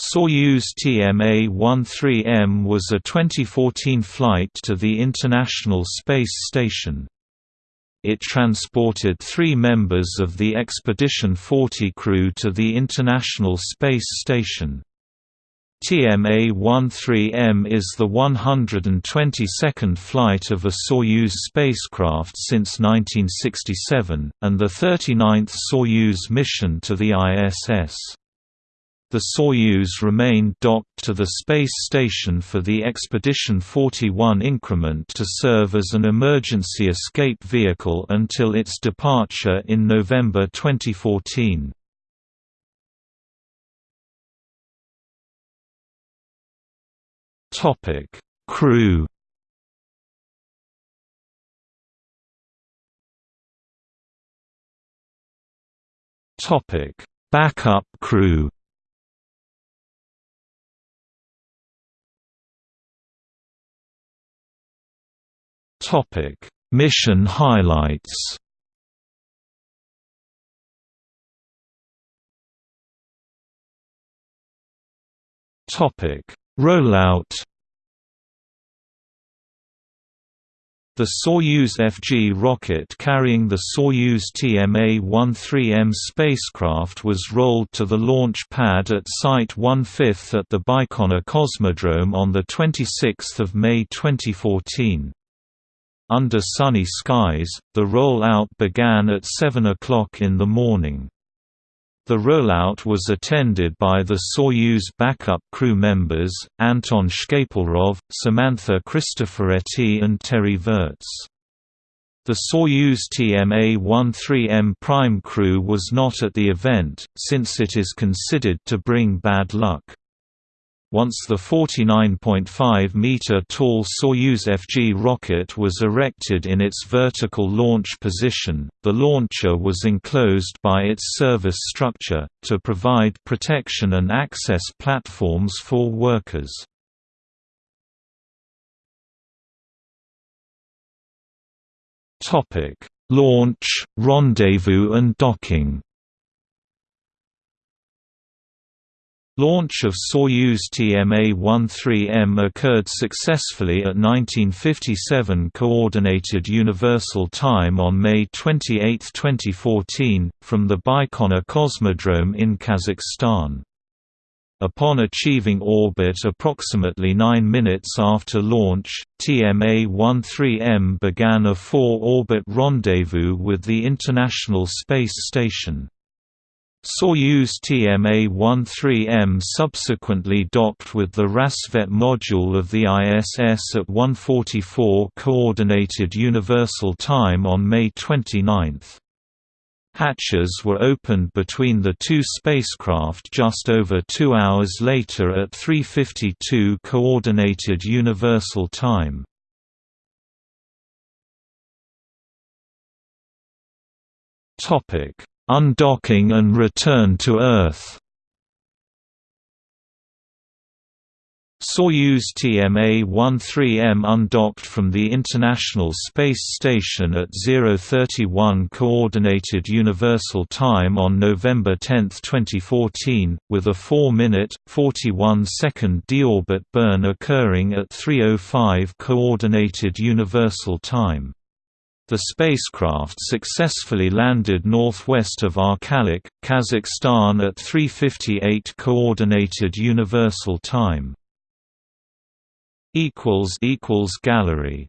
Soyuz TMA-13M was a 2014 flight to the International Space Station. It transported three members of the Expedition 40 crew to the International Space Station. TMA-13M is the 122nd flight of a Soyuz spacecraft since 1967, and the 39th Soyuz mission to the ISS. The Soyuz remained docked to the space station for the Expedition 41 increment to serve as an emergency escape vehicle until its departure in November 2014. Topic: Crew. Topic: Backup crew. Topic: Mission highlights. Topic: Rollout The Soyuz FG rocket carrying the Soyuz TMA-13M spacecraft was rolled to the launch pad at Site 1/5 at the Baikonur Cosmodrome on 26 May 2014. Under sunny skies, the roll-out began at 7 o'clock in the morning. The rollout was attended by the Soyuz backup crew members, Anton Shkaplerov, Samantha Cristoforetti and Terry Virts. The Soyuz TMA-13M prime crew was not at the event, since it is considered to bring bad luck. Once the 49.5-meter tall Soyuz FG rocket was erected in its vertical launch position, the launcher was enclosed by its service structure, to provide protection and access platforms for workers. Launch, rendezvous and docking Launch of Soyuz TMA-13M occurred successfully at 1957 Coordinated Universal Time on May 28, 2014, from the Baikonur Cosmodrome in Kazakhstan. Upon achieving orbit approximately 9 minutes after launch, TMA-13M began a four-orbit rendezvous with the International Space Station. Soyuz TMA-13M subsequently docked with the Rassvet module of the ISS at 1:44 Coordinated Universal Time on May 29. Hatches were opened between the two spacecraft just over two hours later at 3:52 Coordinated Universal Time. Topic Undocking and return to Earth Soyuz TMA-13M undocked from the International Space Station at 031 Coordinated Universal Time on November 10, 2014, with a 4-minute, 41-second deorbit burn occurring at 3.05 Coordinated Universal Time. The spacecraft successfully landed northwest of Arkalyk, Kazakhstan at 3:58 coordinated universal time. equals equals gallery